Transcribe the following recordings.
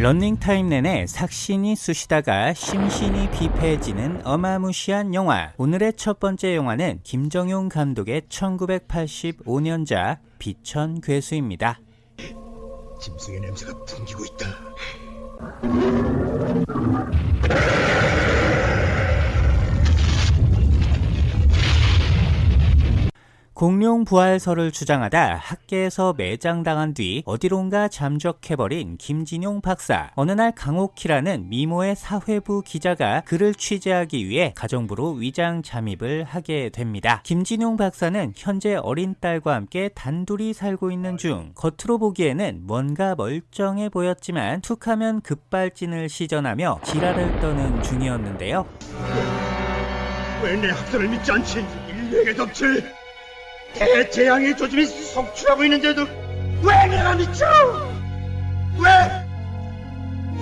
런닝타임 내내 삭신이 쑤시다가 심신이 비패해지는 어마무시한 영화 오늘의 첫 번째 영화는 김정용 감독의 1985년작 비천 괴수입니다 짐승의 냄새가 풍기고 있다. 공룡 부활설을 주장하다 학계에서 매장당한 뒤 어디론가 잠적해버린 김진용 박사. 어느 날 강옥희라는 미모의 사회부 기자가 그를 취재하기 위해 가정부로 위장 잠입을 하게 됩니다. 김진용 박사는 현재 어린 딸과 함께 단둘이 살고 있는 중 겉으로 보기에는 뭔가 멀쩡해 보였지만 툭하면 급발진을 시전하며 지랄을 떠는 중이었는데요. 왜 내 학설을 믿지 않지? 인류에게 덕칠 대재앙의 조짐이 속출하고 있는데도 왜 내가 미쳐? 왜?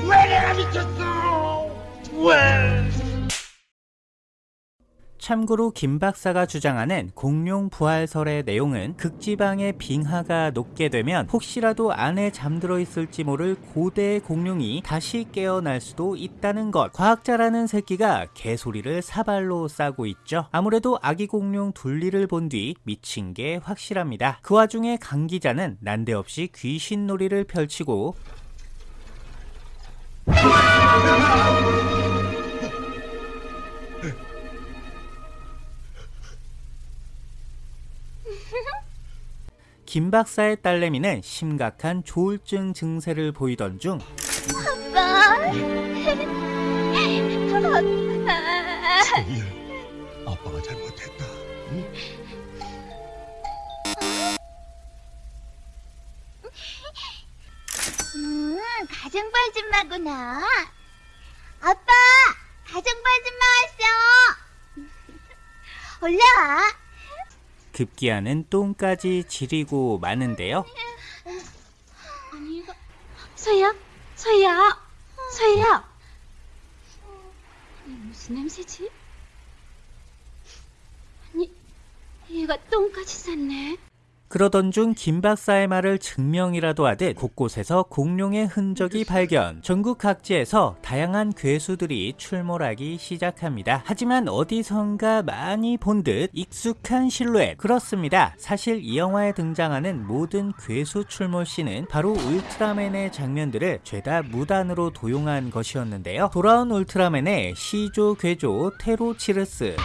왜 내가 미쳤어? 왜? 참고로 김 박사가 주장하는 공룡 부활설의 내용은 극지방의 빙하가 녹게 되면 혹시라도 안에 잠들어 있을지 모를 고대의 공룡이 다시 깨어날 수도 있다는 것. 과학자라는 새끼가 개소리를 사발로 싸고 있죠. 아무래도 아기 공룡 둘리를 본 뒤 미친 게 확실합니다. 그 와중에 강 기자는 난데없이 귀신놀이를 펼치고 김 박사의 딸내미는 심각한 조울증 증세를 보이던 중 아빠. 아빠. 일 아빠가 잘못했다. 응? 음, 가정벌줌마구나. 아빠, 가정벌줌마 왔어. 올라와. 급기야는 똥까지 지리고 마는데요. 서희야, 서희야, 서희야. 무슨 냄새지? 아니 얘가 똥까지 쌌네. 그러던 중 김 박사의 말을 증명이라도 하듯 곳곳에서 공룡의 흔적이 발견. 전국 각지에서 다양한 괴수들이 출몰하기 시작합니다. 하지만 어디선가 많이 본 듯 익숙한 실루엣. 그렇습니다. 사실 이 영화에 등장하는 모든 괴수 출몰 씬은 바로 울트라맨의 장면들을 죄다 무단으로 도용한 것이었는데요. 돌아온 울트라맨의 시조 괴조 테로치르스.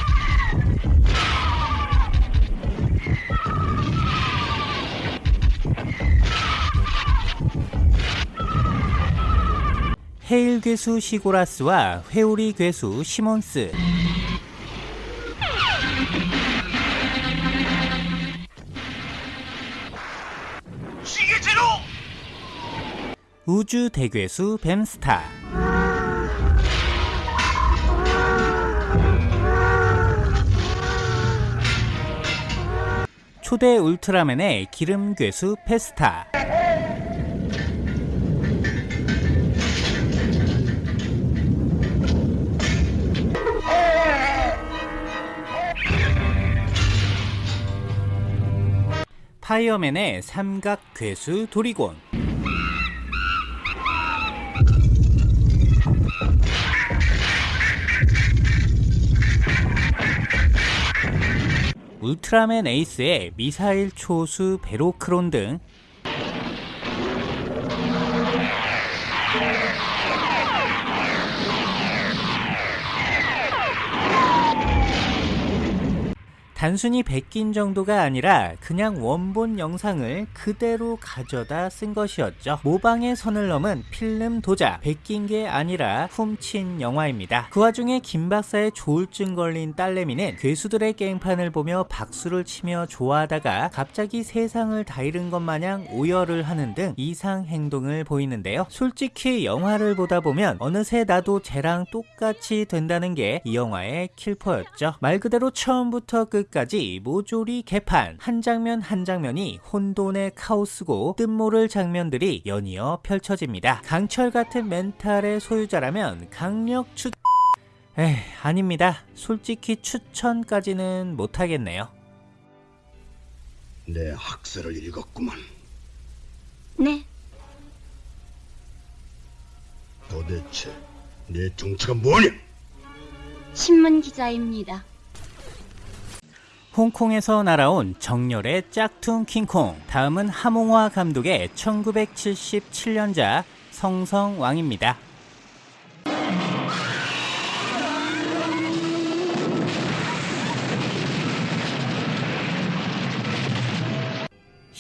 헤일 괴수 시고라스와 회오리 괴수 시몬스. 시계제로! 우주 대괴수 뱀스타. 초대 울트라맨의 기름 괴수 페스타 파이어맨의 삼각 괴수 도리곤. 울트라맨 에이스의 미사일 초수 베로크론 등 단순히 베낀 정도가 아니라 그냥 원본 영상을 그대로 가져다 쓴 것이었죠. 모방의 선을 넘은 필름 도자, 베낀 게 아니라 훔친 영화입니다. 그 와중에 김 박사의 조울증 걸린 딸내미는 괴수들의 게임판을 보며 박수를 치며 좋아하다가 갑자기 세상을 다 잃은 것 마냥 오열을 하는 등 이상 행동을 보이는데요. 솔직히 영화를 보다 보면 어느새 나도 쟤랑 똑같이 된다는 게 이 영화의 킬포였죠. 말 그대로 처음부터 끝 까지 모조리 개판 한 장면 한 장면이 혼돈의 카오스고 뜻모를 장면들이 연이어 펼쳐집니다. 강철 같은 멘탈의 소유자라면 강력 추... 에이 아닙니다. 솔직히 추천까지는 못하겠네요. 내 학설을 읽었구만. 네. 도대체 내 정체가 뭐냐? 신문 기자입니다. 홍콩에서 날아온 정열의 짝퉁 킹콩. 다음은 하몽화 감독의 1977년작 성성왕입니다.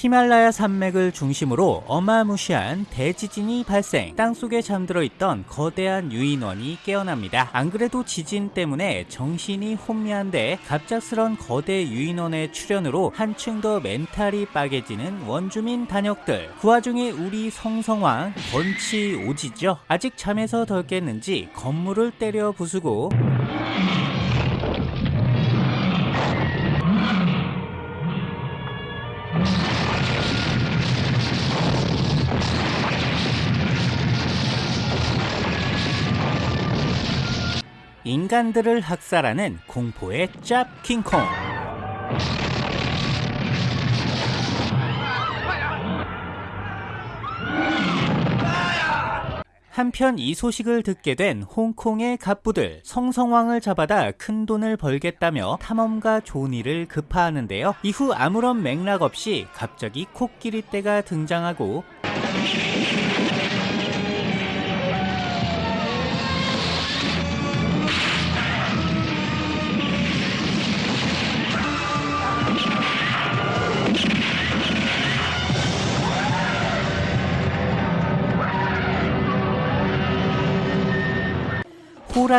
히말라야 산맥을 중심으로 어마무시한 대지진이 발생. 땅속에 잠들어 있던 거대한 유인원이 깨어납니다. 안 그래도 지진 때문에 정신이 혼미한데 갑작스런 거대 유인원의 출현으로 한층 더 멘탈이 빠개지는 원주민 단역들. 그 와중에 우리 성성왕 번치 오지죠. 아직 잠에서 덜 깼는지 건물을 때려 부수고 인간들을 학살하는 공포의 짭 킹콩. 한편 이 소식을 듣게 된 홍콩의 갑부들 성성왕을 잡아다 큰 돈을 벌겠다며 탐험가 조니를 급파하는데요. 이후 아무런 맥락 없이 갑자기 코끼리 떼가 등장하고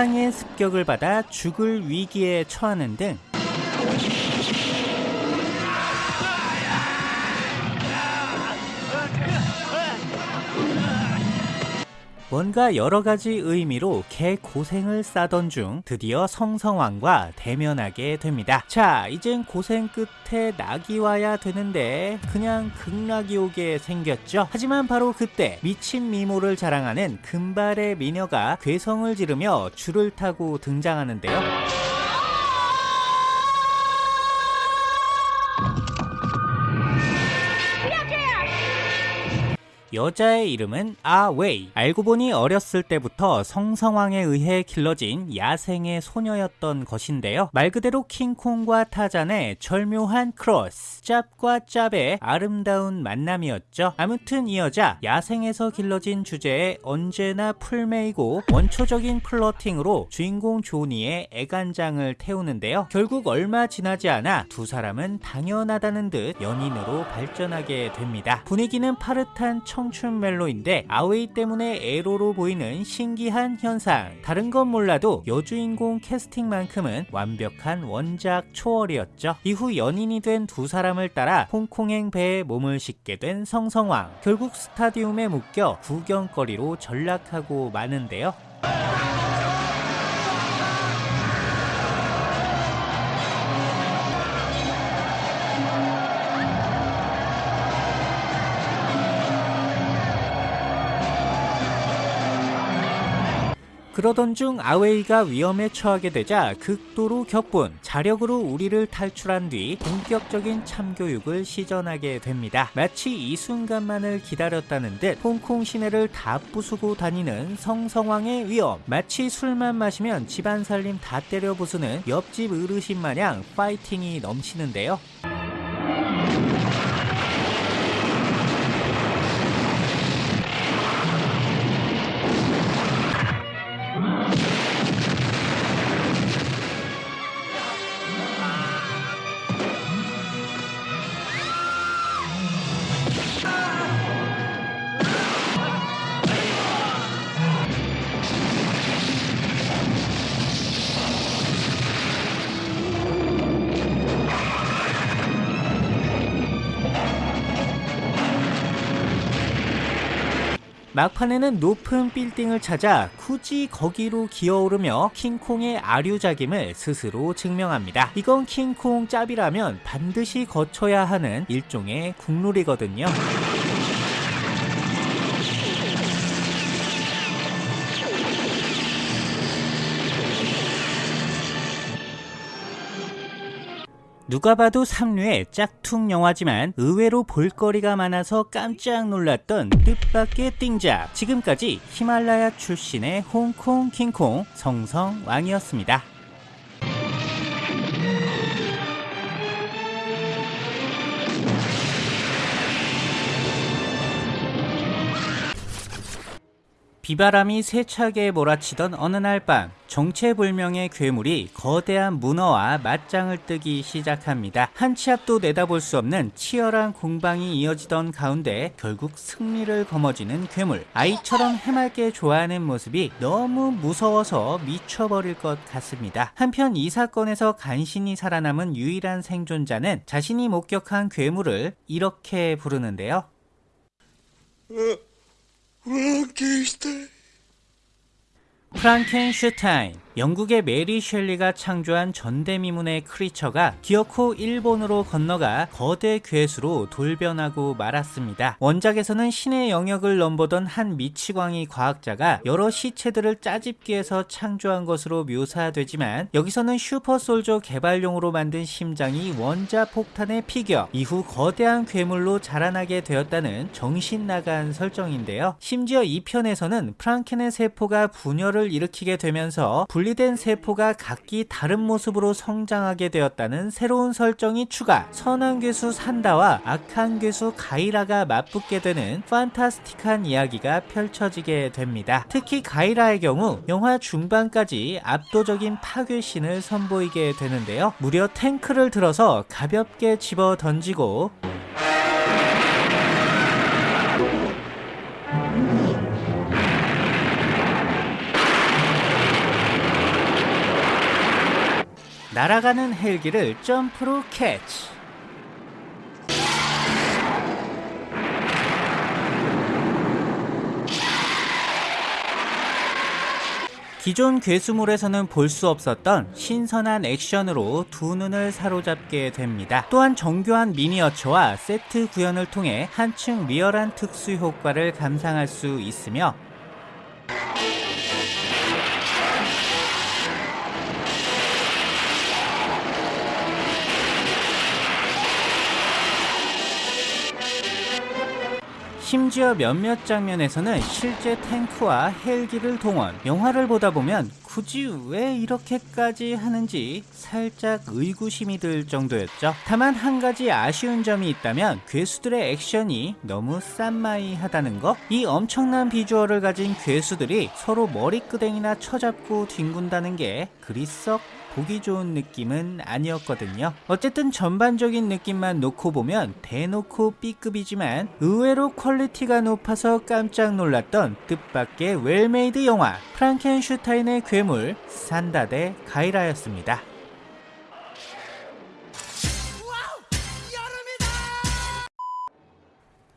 호랑이의 습격을 받아 죽을 위기에 처하는 등 뭔가 여러 가지 의미로 개 고생을 싸던 중 드디어 성성왕과 대면하게 됩니다. 자, 이젠 고생 끝에 낙이 와야 되는데 그냥 극락이 오게 생겼죠. 하지만 바로 그때 미친 미모를 자랑하는 금발의 미녀가 괴성을 지르며 줄을 타고 등장하는데요. 여자의 이름은 아웨이. 알고 보니 어렸을 때부터 성성왕에 의해 길러진 야생의 소녀였던 것인데요. 말 그대로 킹콩과 타잔의 절묘한 크로스. 짭과 짭의 아름다운 만남이었죠. 아무튼 이 여자 야생에서 길러진 주제에 언제나 풀메이고 원초적인 flirting으로 주인공 조니의 애간장을 태우는데요. 결국 얼마 지나지 않아 두 사람은 당연하다는 듯 연인으로 발전하게 됩니다. 분위기는 파릇한 청춘 멜로인데 아웨이 때문에 에로로 보이는 신기한 현상. 다른 건 몰라도 여주인공 캐스팅만큼은 완벽한 원작 초월이었죠. 이후 연인이 된 두 사람을 따라 홍콩행 배에 몸을 싣게 된 성성왕. 결국 스타디움에 묶여 구경거리로 전락하고 마는데요. 그러던 중 아웨이가 위험에 처하게 되자 극도로 격분, 자력으로 우리를 탈출한 뒤 본격적인 참교육을 시전하게 됩니다. 마치 이 순간만을 기다렸다는 듯 홍콩 시내를 다 부수고 다니는 성성왕의 위험, 마치 술만 마시면 집안 살림 다 때려 부수는 옆집 어르신 마냥 파이팅이 넘치는데요. 막판에는 높은 빌딩을 찾아 굳이 거기로 기어오르며 킹콩의 아류작임을 스스로 증명합니다. 이건 킹콩 짭이라면 반드시 거쳐야 하는 일종의 국룰이거든요. 누가 봐도 삼류의 짝퉁 영화지만 의외로 볼거리가 많아서 깜짝 놀랐던 뜻밖의 띵작. 지금까지 히말라야 출신의 홍콩 킹콩 성성왕이었습니다. 비바람이 세차게 몰아치던 어느 날 밤 정체불명의 괴물이 거대한 문어와 맞짱을 뜨기 시작합니다. 한 치 앞도 내다볼 수 없는 치열한 공방이 이어지던 가운데 결국 승리를 거머쥐는 괴물. 아이처럼 해맑게 좋아하는 모습이 너무 무서워서 미쳐버릴 것 같습니다. 한편 이 사건에서 간신히 살아남은 유일한 생존자는 자신이 목격한 괴물을 이렇게 부르는데요. 프랑켄슈타인 영국의 메리 셸리가 창조한 전대미문의 creature가 기어코 일본으로 건너가 거대 괴수로 돌변하고 말았습니다. 원작에서는 신의 영역을 넘보던 한 미치광이 과학자가 여러 시체들을 짜집기해서 창조한 것으로 묘사되지만 여기서는 super soldier 개발용으로 만든 심장이 원자 폭탄의 피격 이후 거대한 괴물로 자라나게 되었다는 정신 나간 설정인데요. 심지어 이 편에서는 프랑켄의 세포가 분열을 일으키게 되면서 분리된 세포가 각기 다른 모습으로 성장하게 되었다는 새로운 설정이 추가 선한 괴수 산다와 악한 괴수 가이라가 맞붙게 되는 판타스틱한 이야기가 펼쳐지게 됩니다. 특히 가이라의 경우 영화 중반까지 압도적인 파괴신을 선보이게 되는데요. 무려 탱크를 들어서 가볍게 집어 던지고 날아가는 헬기를 점프로 캐치. 기존 괴수물에서는 볼 수 없었던 신선한 액션으로 두 눈을 사로잡게 됩니다. 또한 정교한 미니어처와 세트 구현을 통해 한층 리얼한 특수 효과를 감상할 수 있으며 심지어 몇몇 장면에서는 실제 탱크와 헬기를 동원. 영화를 보다 보면 굳이 왜 이렇게까지 하는지 살짝 의구심이 들 정도였죠. 다만 한 가지 아쉬운 점이 있다면 괴수들의 액션이 너무 쌈마이하다는 거. 이 엄청난 비주얼을 가진 괴수들이 서로 머리끄댕이나 쳐잡고 뒹군다는 게 그리 썩 보기 좋은 느낌은 아니었거든요. 어쨌든 전반적인 느낌만 놓고 보면 대놓고 B급이지만 의외로 quality가 높아서 깜짝 놀랐던 뜻밖의 well-made 영화 프랑켄슈타인의 괴물 산다 대 가이라였습니다.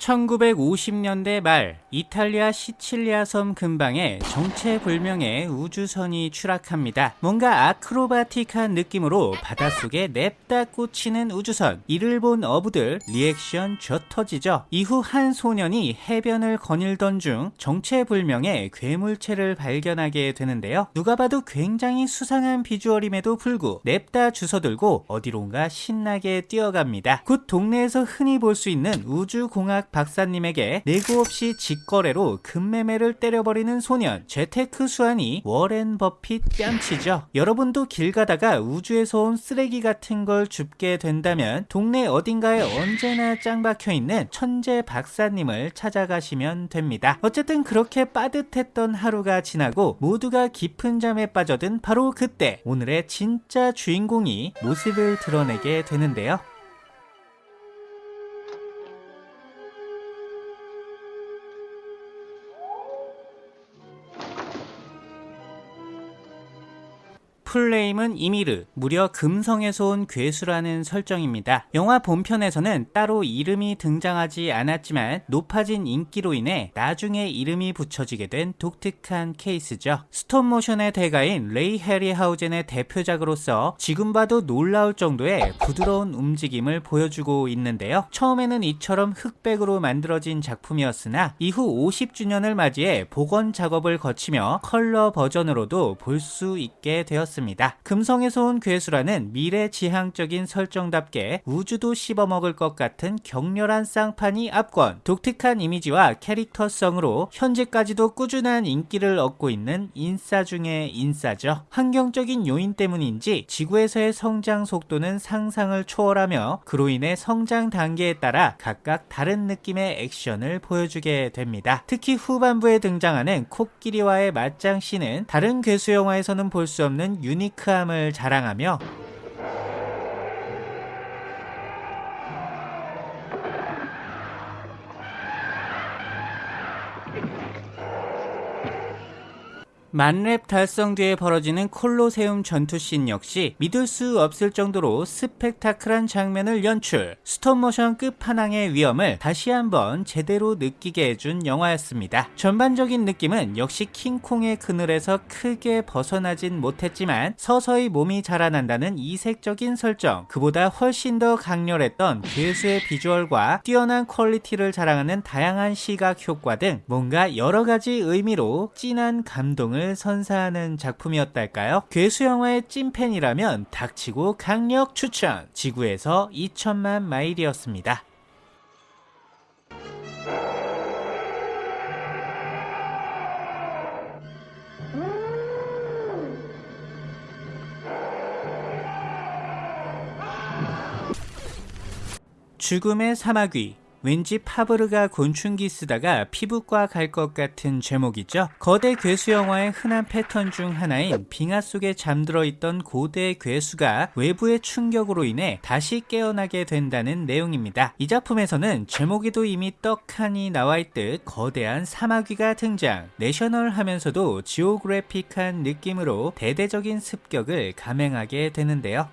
1950년대 말 이탈리아 시칠리아 섬 근방에 정체불명의 우주선이 추락합니다. 뭔가 아크로바틱한 느낌으로 바닷속에 냅다 꽂히는 우주선. 이를 본 어부들 리액션 져 터지죠. 이후 한 소년이 해변을 거닐던 중 정체불명의 괴물체를 발견하게 되는데요. 누가 봐도 굉장히 수상한 비주얼임에도 불구 냅다 주워들고 어디론가 신나게 뛰어갑니다. 곧 동네에서 흔히 볼 수 있는 우주공학 박사님에게 네고 없이 직거래로 급매매를 때려버리는 소년 재테크 수완이 워렌 버핏 뺨치죠. 여러분도 길 가다가 우주에서 온 쓰레기 같은 걸 줍게 된다면 동네 어딘가에 언제나 짱 박혀 있는 천재 박사님을 찾아가시면 됩니다. 어쨌든 그렇게 빠듯했던 하루가 지나고 모두가 깊은 잠에 빠져든 바로 그때 오늘의 진짜 주인공이 모습을 드러내게 되는데요. 풀네임은 이미르, 무려 금성에서 온 괴수라는 설정입니다. 영화 본편에서는 따로 이름이 등장하지 않았지만 높아진 인기로 인해 나중에 이름이 붙여지게 된 독특한 케이스죠. 스톱모션의 대가인 레이 해리하우젠의 대표작으로서 지금 봐도 놀라울 정도의 부드러운 움직임을 보여주고 있는데요. 처음에는 이처럼 흑백으로 만들어진 작품이었으나 이후 50주년을 맞이해 복원 작업을 거치며 컬러 버전으로도 볼 수 있게 되었습니다. 있습니다. 금성에서 온 괴수라는 미래지향적인 설정답게 우주도 씹어먹을 것 같은 격렬한 쌍판이 압권, 독특한 이미지와 캐릭터성으로 현재까지도 꾸준한 인기를 얻고 있는 인싸 중의 인싸죠. 환경적인 요인 때문인지 지구에서의 성장 속도는 상상을 초월하며 그로 인해 성장 단계에 따라 각각 다른 느낌의 액션을 보여주게 됩니다. 특히 후반부에 등장하는 코끼리와의 맞짱 씬은 다른 괴수 영화에서는 볼 수 없는 유니크함을 자랑하며 만렙 달성 뒤에 벌어지는 콜로세움 전투씬 역시 믿을 수 없을 정도로 스펙타클한 장면을 연출, 스톱모션 끝판왕의 위엄을 다시 한번 제대로 느끼게 해준 영화였습니다. 전반적인 느낌은 역시 킹콩의 그늘에서 크게 벗어나진 못했지만 서서히 몸이 자라난다는 이색적인 설정, 그보다 훨씬 더 강렬했던 괴수의 비주얼과 뛰어난 퀄리티를 자랑하는 다양한 시각 효과 등 뭔가 여러 가지 의미로 진한 감동을 선사하는 작품이었달까요? 괴수 영화의 찐팬이라면 닥치고 강력 추천! 지구에서 2천만 마일이었습니다. 죽음의 사마귀 왠지 파브르가 곤충기 쓰다가 피부과 갈 것 같은 제목이죠. 거대 괴수 영화의 흔한 패턴 중 하나인 빙하 속에 잠들어 있던 고대 괴수가 외부의 충격으로 인해 다시 깨어나게 된다는 내용입니다. 이 작품에서는 제목에도 이미 떡하니 나와 있듯 거대한 사마귀가 등장. 내셔널 하면서도 지오그래픽한 느낌으로 대대적인 습격을 감행하게 되는데요.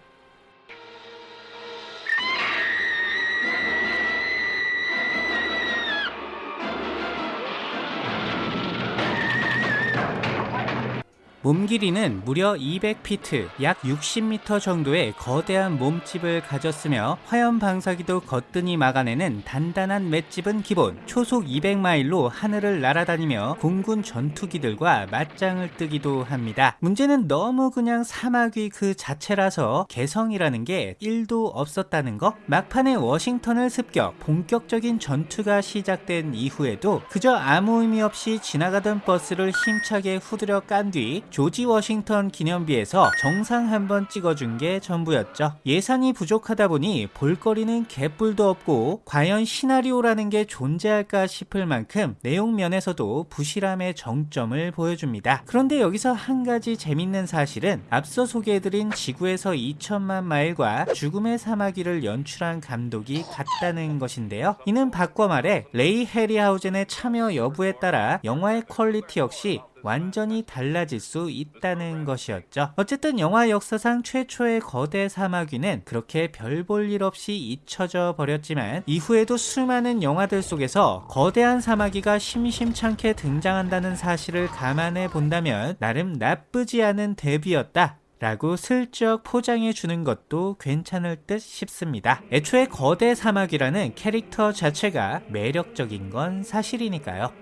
몸 길이는 무려 200피트, 약 60m 정도의 거대한 몸집을 가졌으며 화염 방사기도 거뜬히 막아내는 단단한 맷집은 기본, 초속 200마일로 하늘을 날아다니며 공군 전투기들과 맞짱을 뜨기도 합니다. 문제는 너무 그냥 사마귀 그 자체라서 개성이라는 게 1도 없었다는 거? 막판에 워싱턴을 습격, 본격적인 전투가 시작된 이후에도 그저 아무 의미 없이 지나가던 버스를 힘차게 후드려 깐 뒤 조지 워싱턴 기념비에서 정상 한번 찍어준 게 전부였죠. 예산이 부족하다 보니 볼거리는 개뿔도 없고 과연 시나리오라는 게 존재할까 싶을 만큼 내용 면에서도 부실함의 정점을 보여줍니다. 그런데 여기서 한 가지 재밌는 사실은 앞서 소개해드린 지구에서 2천만 마일과 죽음의 사마귀를 연출한 감독이 같다는 것인데요. 이는 바꿔 말해 레이 해리하우젠의 참여 여부에 따라 영화의 퀄리티 역시 완전히 달라질 수 있다는 것이었죠. 어쨌든 영화 역사상 최초의 거대 사마귀는 그렇게 별 볼 일 없이 잊혀져 버렸지만 이후에도 수많은 영화들 속에서 거대한 사마귀가 심심찮게 등장한다는 사실을 감안해 본다면 나름 나쁘지 않은 데뷔였다. 라고 슬쩍 포장해 주는 것도 괜찮을 듯 싶습니다. 애초에 거대 사마귀라는 캐릭터 자체가 매력적인 건 사실이니까요.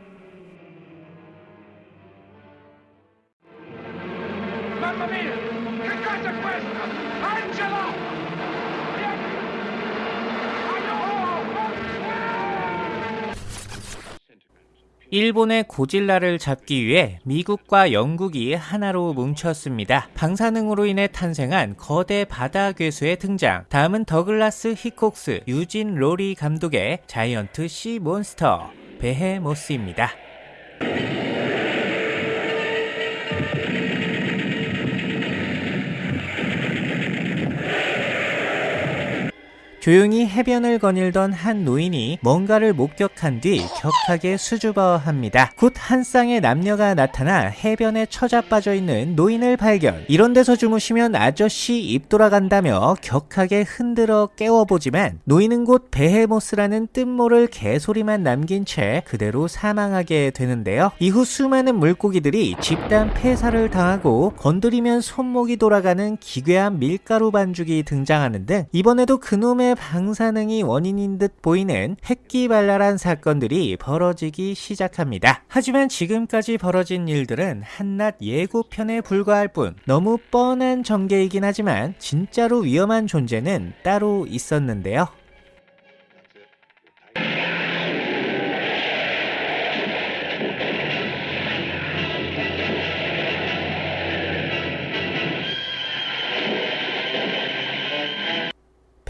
일본의 고질라를 잡기 위해 미국과 영국이 하나로 뭉쳤습니다. 방사능으로 인해 탄생한 거대 바다 괴수의 등장. 다음은 더글라스 히콕스, 유진 로리 감독의 Giant Sea Monster, 베헤모스입니다. 조용히 해변을 거닐던 한 노인이 뭔가를 목격한 뒤 격하게 수줍어합니다. 곧 한 쌍의 남녀가 나타나 해변에 처자빠져 있는 노인을 발견. 이런 데서 주무시면 아저씨 입 돌아간다며 격하게 흔들어 깨워보지만 노인은 곧 베헤모스라는 뜻모를 개소리만 남긴 채 그대로 사망하게 되는데요. 이후 수많은 물고기들이 집단 폐사를 당하고 건드리면 손목이 돌아가는 기괴한 밀가루 반죽이 등장하는 등 이번에도 그놈의 방사능이 원인인 듯 보이는 획기발랄한 사건들이 벌어지기 시작합니다. 하지만 지금까지 벌어진 일들은 한낱 예고편에 불과할 뿐 너무 뻔한 전개이긴 하지만 진짜로 위험한 존재는 따로 있었는데요.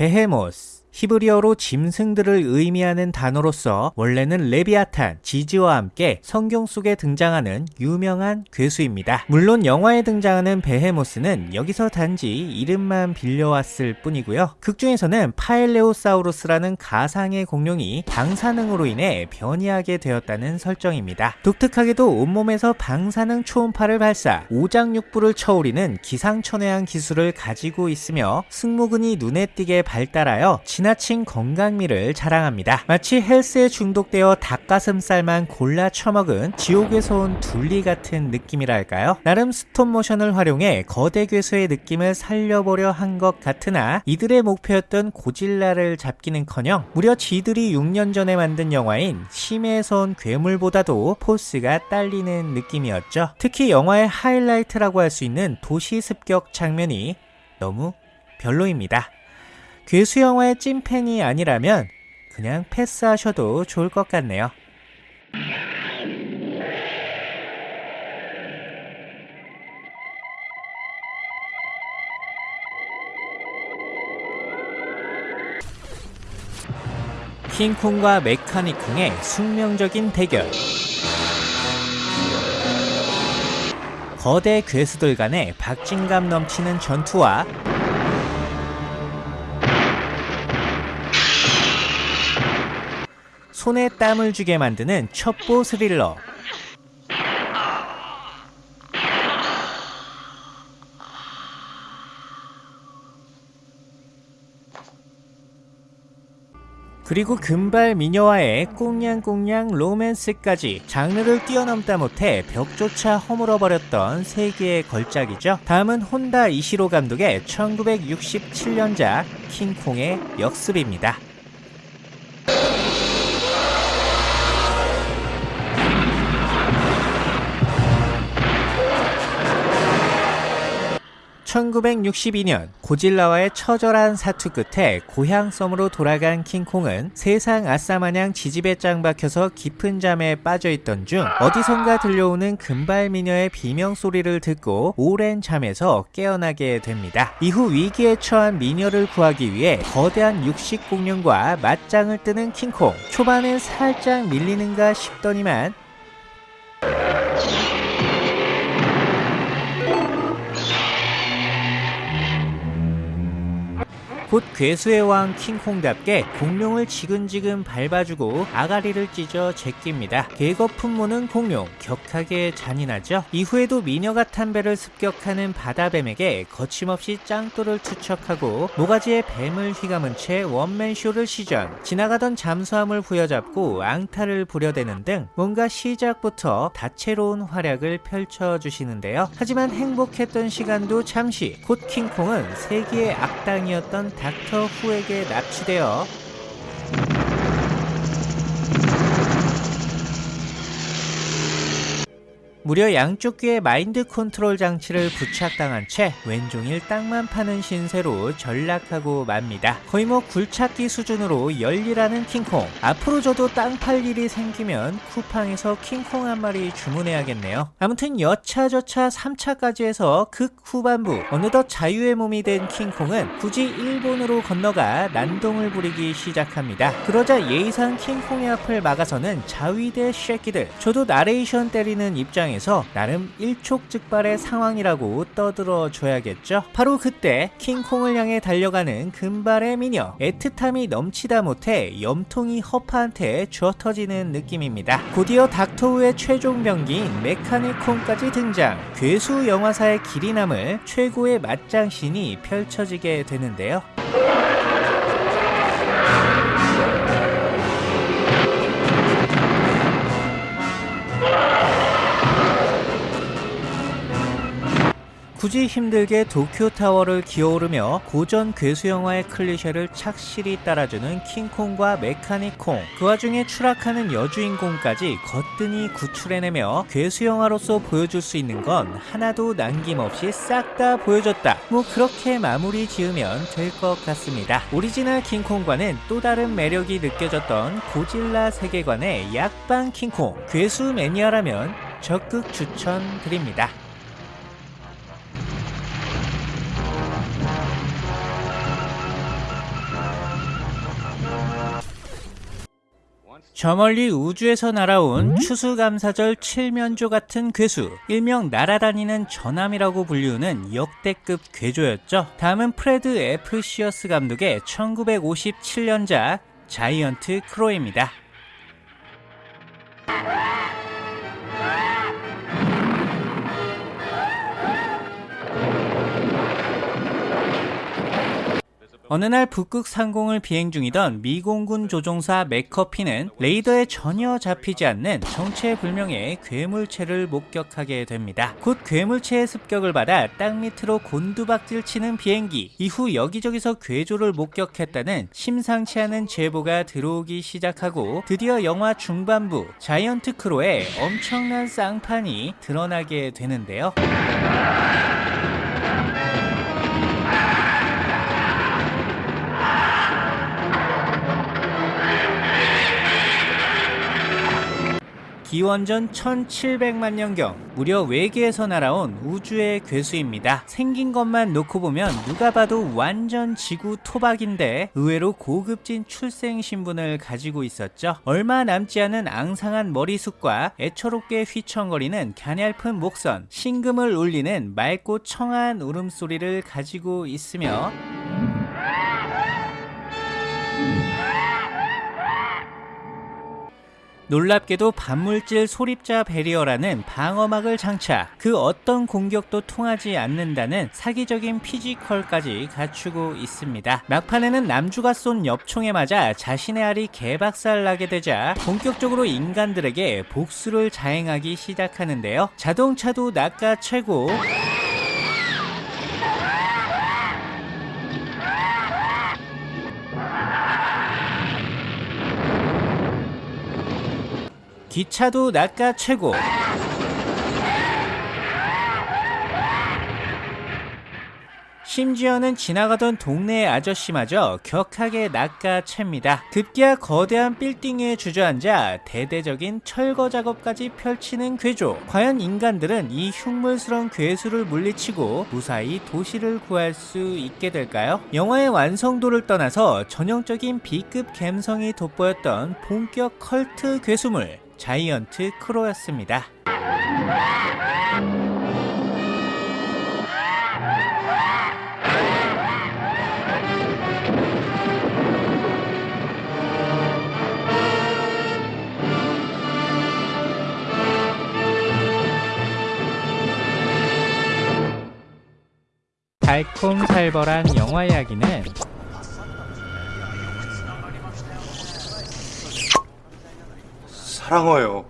베헤모스 히브리어로 짐승들을 의미하는 단어로서 원래는 레비아탄, 지즈와 함께 성경 속에 등장하는 유명한 괴수입니다. 물론 영화에 등장하는 베헤모스는 여기서 단지 이름만 빌려왔을 뿐이고요. 극 중에서는 팔레오사우루스라는 가상의 공룡이 방사능으로 인해 변이하게 되었다는 설정입니다. 독특하게도 온몸에서 방사능 초음파를 발사, 오장육부를 쳐오리는 기상천외한 기술을 가지고 있으며 승모근이 눈에 띄게 발달하여 지나친 건강미를 자랑합니다. 마치 헬스에 중독되어 닭가슴살만 골라 처먹은 지옥에서 온 둘리 같은 느낌이랄까요? 나름 스톱모션을 활용해 거대 괴수의 느낌을 살려보려 한 것 같으나 이들의 목표였던 고질라를 잡기는커녕 무려 지들이 6년 전에 만든 영화인 심해에서 온 괴물보다도 포스가 딸리는 느낌이었죠. 특히 영화의 하이라이트라고 할 수 있는 도시 습격 장면이 너무 별로입니다. 괴수 영화의 찐팬이 아니라면 그냥 패스하셔도 좋을 것 같네요. 킹콩과 메카니콩의 숙명적인 대결. 거대 괴수들 간의 박진감 넘치는 전투와 손에 땀을 주게 만드는 첩보 스릴러. 그리고 금발 미녀와의 꽁냥꽁냥 로맨스까지 장르를 뛰어넘다 못해 벽조차 허물어버렸던 세계의 걸작이죠. 다음은 혼다 이시로 감독의 1967년작 킹콩의 역습입니다. 1962년 고질라와의 처절한 사투 끝에 고향 섬으로 돌아간 킹콩은 세상 아싸마냥 지지배 짱 박혀서 깊은 잠에 빠져있던 중 어디선가 들려오는 금발 미녀의 비명 소리를 듣고 오랜 잠에서 깨어나게 됩니다. 이후 위기에 처한 미녀를 구하기 위해 거대한 육식 공룡과 맞짱을 뜨는 킹콩 초반엔 살짝 밀리는가 싶더니만 곧 괴수의 왕 킹콩답게 공룡을 지근지근 밟아주고 아가리를 찢어 제낍니다. 계거 품모는 공룡, 격하게 잔인하죠. 이후에도 미녀가 탄 배를 습격하는 바다뱀에게 거침없이 짱돌을 투척하고 모가지에 뱀을 휘감은 채 원맨쇼를 시전, 지나가던 잠수함을 부여잡고 앙탈을 부려대는 등 뭔가 시작부터 다채로운 활약을 펼쳐주시는데요. 하지만 행복했던 시간도 잠시, 곧 킹콩은 세기의 악당이었던 닥터 후에게 납치되어 무려 양쪽 귀에 마인드 컨트롤 장치를 부착당한 채 왼종일 땅만 파는 신세로 전락하고 맙니다. 거의 뭐 굴착기 수준으로 열일하는 킹콩. 앞으로 저도 땅 팔 일이 생기면 쿠팡에서 킹콩 한 마리 주문해야겠네요. 아무튼 여차저차 3차까지 해서 극 후반부 어느덧 자유의 몸이 된 킹콩은 굳이 일본으로 건너가 난동을 부리기 시작합니다. 그러자 예의상 킹콩의 앞을 막아서는 자위대 쉐끼들. 저도 나레이션 때리는 입장에 입장에서 나름 일촉즉발의 상황이라고 떠들어 줘야겠죠. 바로 그때 킹콩을 향해 달려가는 금발의 미녀 애틋함이 넘치다 못해 염통이 허파한테 주어터지는 느낌입니다. 곧이어 닥터우의 최종 병기인 메카니콩까지 등장 괴수 영화사의 길이 남을 최고의 맞장신이 펼쳐지게 되는데요. 굳이 힘들게 도쿄타워를 기어오르며 고전 괴수 영화의 클리셰를 착실히 따라주는 킹콩과 메카니콩. 그 와중에 추락하는 여주인공까지 거뜬히 구출해내며 괴수 영화로서 보여줄 수 있는 건 하나도 남김없이 싹 다 보여줬다. 뭐 그렇게 마무리 지으면 될 것 같습니다. 오리지널 킹콩과는 또 다른 매력이 느껴졌던 고질라 세계관의 약빤 킹콩. 괴수 매니아라면 적극 추천드립니다 저 멀리 우주에서 날아온 추수감사절 칠면조 같은 괴수 일명 날아다니는 전함이라고 불리우는 역대급 괴조였죠. 다음은 프레드 애플시어스 감독의 1957년작 자이언트 크로입니다 어느 날 북극 상공을 비행 중이던 미공군 조종사 맥커피는 레이더에 전혀 잡히지 않는 정체불명의 괴물체를 목격하게 됩니다. 곧 괴물체의 습격을 받아 땅 밑으로 곤두박질 치는 비행기 이후 여기저기서 괴조를 목격했다는 심상치 않은 제보가 들어오기 시작하고 드디어 영화 중반부 자이언트 크로의 엄청난 쌍판이 드러나게 되는데요. 기원전 1700만 년경 무려 외계에서 날아온 우주의 괴수입니다. 생긴 것만 놓고 보면 누가 봐도 완전 지구 토박인데 의외로 고급진 출생 신분을 가지고 있었죠. 얼마 남지 않은 앙상한 머리숱과 애처롭게 휘청거리는 가냘픈 목선, 신금을 울리는 맑고 청아한 울음소리를 가지고 있으며 놀랍게도 반물질 소립자 배리어라는 방어막을 장착 그 어떤 공격도 통하지 않는다는 사기적인 피지컬까지 갖추고 있습니다. 막판에는 남주가 쏜 엽총에 맞아 자신의 알이 개박살 나게 되자 본격적으로 인간들에게 복수를 자행하기 시작하는데요. 자동차도 낚아 채고 기차도 낚아 최고 심지어는 지나가던 동네의 아저씨마저 격하게 낚아챕니다. 급기야 거대한 빌딩에 주저앉아 대대적인 철거 작업까지 펼치는 괴조. 과연 인간들은 이 흉물스러운 괴수를 물리치고 무사히 도시를 구할 수 있게 될까요? 영화의 완성도를 떠나서 전형적인 B급 감성이 돋보였던 본격 컬트 괴수물 자이언트 크로였습니다. 달콤살벌한 영화 이야기는 사랑해요.